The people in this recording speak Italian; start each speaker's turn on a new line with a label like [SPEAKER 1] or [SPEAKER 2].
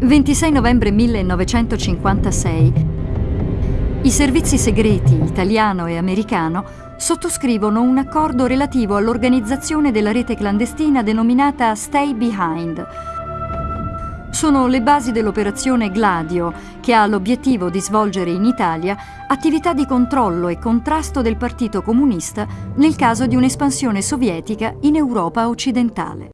[SPEAKER 1] 26 novembre 1956. I servizi segreti italiano e americano sottoscrivono un accordo relativo all'organizzazione della rete clandestina denominata Stay Behind. Sono le basi dell'operazione Gladio, che ha l'obiettivo di svolgere in Italia attività di controllo e contrasto del Partito Comunista nel caso di un'espansione sovietica in Europa occidentale.